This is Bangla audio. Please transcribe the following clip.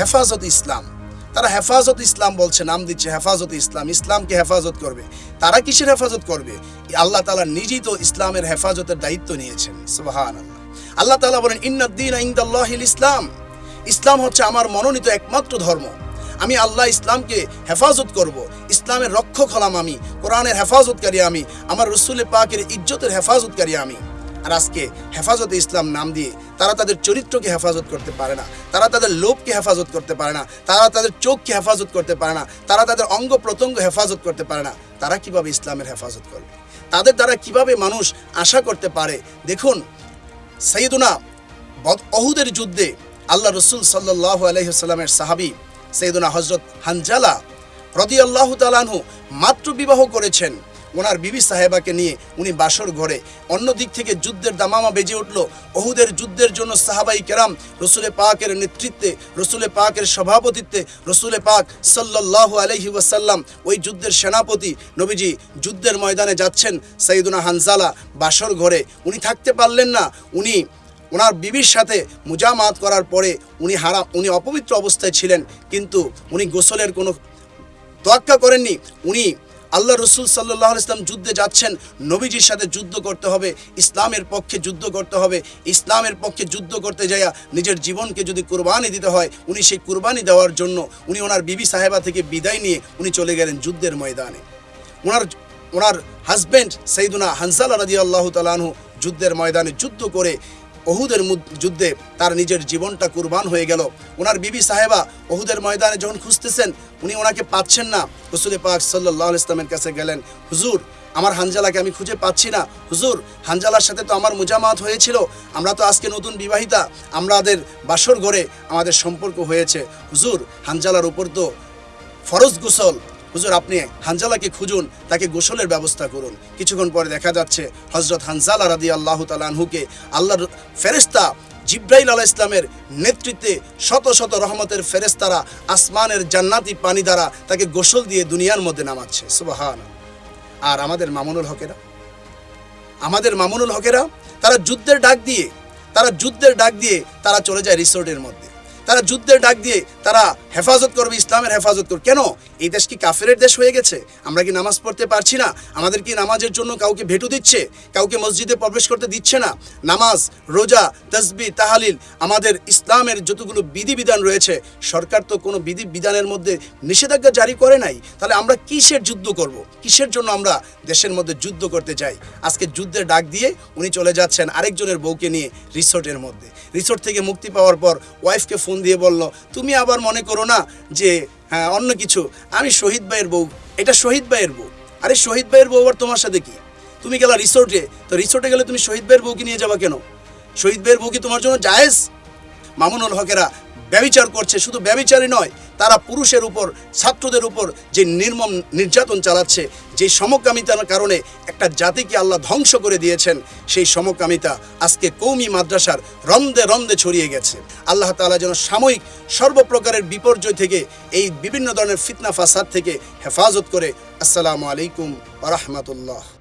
হেফাজত ইসলাম। তারা হেফাজত ইসলাম বলছে, নাম দিচ্ছে হেফাজত ইসলাম। ইসলামকে হেফাজত করবে? তারা কিসের হেফাজত করবে? আল্লাহ তালা নিজেই তো ইসলামের হেফাজতের দায়িত্ব নিয়েছেন। সুবাহান আল্লাহ তালা বলেন ইন্নাদ্দিন ইন্দাল্লাহিল ইসলাম। ইসলাম হচ্ছে আমার মনোনীত একমাত্র ধর্ম। আমি আল্লাহ ইসলামকে হেফাজত করব। ইসলামের রক্ষক হলাম আমি। কোরআনের হেফাজতকারী আমি। আমার রসুলের পাকের ইজ্জতের হেফাজতকারী আমি। আর আজকে হেফাজতে ইসলাম নাম দিয়ে তারা তাদের চরিত্রকে হেফাজত করতে পারে না, তারা তাদের লোভকে হেফাজত করতে পারে না, তারা তাদের চোখকে হেফাজত করতে পারে না, তারা তাদের অঙ্গ প্রত্যঙ্গ হেফাজত করতে পারে না, তারা কীভাবে ইসলামের হেফাজত করবে? তাদের দ্বারা কীভাবে মানুষ আশা করতে পারে? দেখুন, সৈয়দুনা বদ- অহুদের যুদ্ধে আল্লাহ রসুল সাল্লাহ আলহিসাল্লামের সাহাবি সৈয়দুনা হজরত হানজালা রদি আল্লাহ তালানহু মাত্র বিবাহ করেছেন। ওনার বিবি সাহেবাকে নিয়ে উনি বাসর ঘরে। অন্য দিক থেকে যুদ্ধের দামামা বেজে উঠল। অহুদের যুদ্ধের জন্য সাহাবাই কেরাম রসুলে পাকের নেতৃত্বে, রসুলে পাকের সভাপতিত্বে, রসুলে পাক সাল্লাহ আলহি ওয়াসাল্লাম ওই যুদ্ধের সেনাপতি নবীজি যুদ্ধের ময়দানে যাচ্ছেন সৈয়দুনা হানজালা বাসর ঘরে। উনি থাকতে পারলেন না। উনি, ওনার বিবির সাথে মুজামাত করার পরে উনি হারা উনি অপবিত্র অবস্থায় ছিলেন। কিন্তু উনি গোসলের কোনো তোয়াক্কা করেননি। উনি আল্লাহ রসুল সাল্লাহ ইসলাম যুদ্ধে যাচ্ছেন, নবীজির সাথে যুদ্ধ করতে হবে, ইসলামের পক্ষে যুদ্ধ করতে হবে, ইসলামের পক্ষে যুদ্ধ করতে যাইয়া নিজের জীবনকে যদি কুরবানি দিতে হয়, উনি সেই কুরবানি দেওয়ার জন্য উনি ওনার বিবি সাহেবা থেকে বিদায় নিয়ে উনি চলে গেলেন যুদ্ধের ময়দানে। ওনার ওনার হাজব্যান্ড সৈদুনা হানসাল রাজি আল্লাহ তালানহু যুদ্ধের ময়দানে যুদ্ধ করে অহুদের যুদ্ধে তার নিজের জীবনটা কুরবান হয়ে গেল। ওনার বিবি সাহেবা অহুদের ময়দানে যখন খুঁজতেছেন, উনি ওনাকে পাচ্ছেন না। হুসুল পাক সাল্লাহ ইসলামের কাছে গেলেন, হুজুর, আমার হানজালাকে আমি খুঁজে পাচ্ছি না। হুজুর, হানজালার সাথে তো আমার মুজামাত হয়েছিল। আমরা তো আজকে নতুন বিবাহিতা। আমাদের বাসর ঘরে আমাদের সম্পর্ক হয়েছে। হুজুর, হানজালার উপর তো ফরজ গোসল হুজুর, আপনি হানজালাকে খুঁজুন, তাকে গোসলের ব্যবস্থা করুন। কিছুক্ষণ পরে দেখা যাচ্ছে হজরত হানজালা রাদি আল্লাহ তালানহুকে আল্লাহর ফেরেস্তা জিব্রাইল আলাহ ইসলামের নেতৃত্বে শত শত রহমতের ফেরেস্তারা আসমানের জান্নাতি পানি দ্বারা তাকে গোসল দিয়ে দুনিয়ার মধ্যে নামাচ্ছে। সুবাহান আর আমাদের মামুনুল হকেরা? আমাদের মামুনুল হকেরা, তারা যুদ্ধের ডাক দিয়ে, তারা যুদ্ধের ডাক দিয়ে তারা চলে যায় রিসোর্টের মধ্যে। তারা যুদ্ধের ডাক দিয়ে তারা হেফাজত করবে, ইসলামের হেফাজত করবে। কেন? এই দেশ কি কাফেরের দেশ হয়ে গেছে? আমরা কি নামাজ পড়তে পারছি না? আমাদের কি নামাজের জন্য কাউকে ভেটু দিচ্ছে? কাউকে মসজিদে প্রবেশ করতে দিচ্ছে না? নামাজ, রোজা তসবি তাহালিল, আমাদের ইসলামের যতগুলো বিধিবিধান রয়েছে, সরকার তো কোনো বিধি বিধানের মধ্যে নিষেধাজ্ঞা জারি করে নাই। তাহলে আমরা কিসের যুদ্ধ করব? কিসের জন্য আমরা দেশের মধ্যে যুদ্ধ করতে চাই? আজকে যুদ্ধের ডাক দিয়ে উনি চলে যাচ্ছেন আরেকজনের বউকে নিয়ে রিসোর্টের মধ্যে। রিসোর্ট থেকে মুক্তি পাওয়ার পর ওয়াইফকে ফোন দিয়ে বলল, তুমি আবার মনে করো না যে হ্যাঁ অন্য কিছু। আমি শহীদ ভাইয়ের বউ। এটা শহীদ ভাইয়ের বউ। আরে শহীদ ভাইয়ের বউ আবার তোমার সাথে কি? তুমি গেলা রিসোর্টে তো রিসোর্টে গেলে তুমি শহীদ ভাইয়ের বউকে নিয়ে যাবা কেন? শহীদ ভাইয়ের বউ কি তোমার জন্য জায়েজ? মামুনুল হকেরা ব্যবিচার করছে। শুধু ব্যবিচারই নয় তারা পুরুষের উপর, ছাত্রদের উপর যে নির্মম নির্যাতন চালাচ্ছে, যে সমকামিতার কারণে একটা জাতিকে আল্লাহ ধ্বংস করে দিয়েছেন, সেই সমকামিতা আজকে কৌমি মাদ্রাসার রন্দে রন্দে ছড়িয়ে গেছে। আল্লাহ তাআলা যেন সাময়িক সর্বপ্রকারের বিপর্যয় থেকে, এই বিভিন্ন ধরনের ফিতনা, ফাসাদ থেকে হেফাজত করে। আসসালামু আলাইকুম রহমতুল্লাহ।